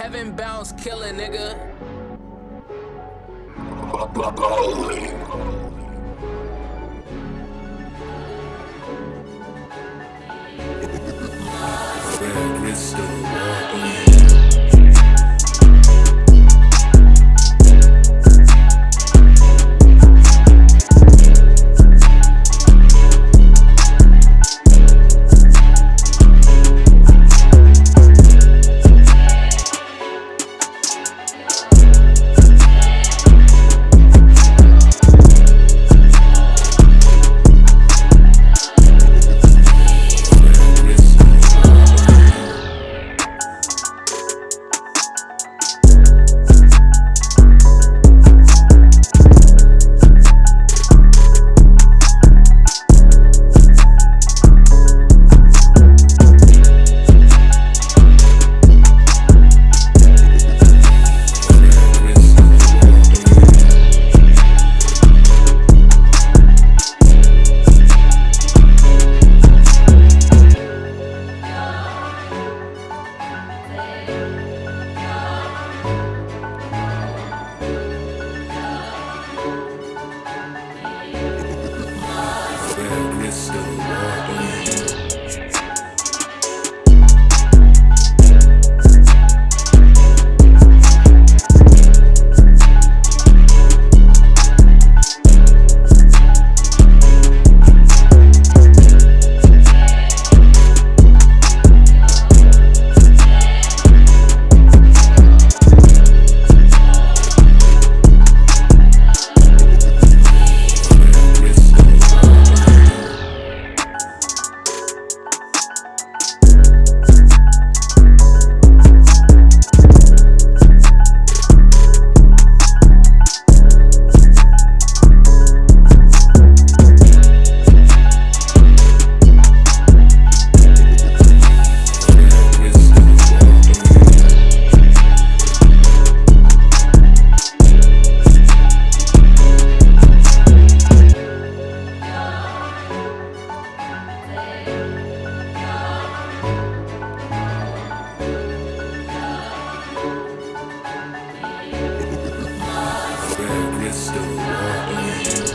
Heaven bounce killer, nigga. Crystal crystal It's the world.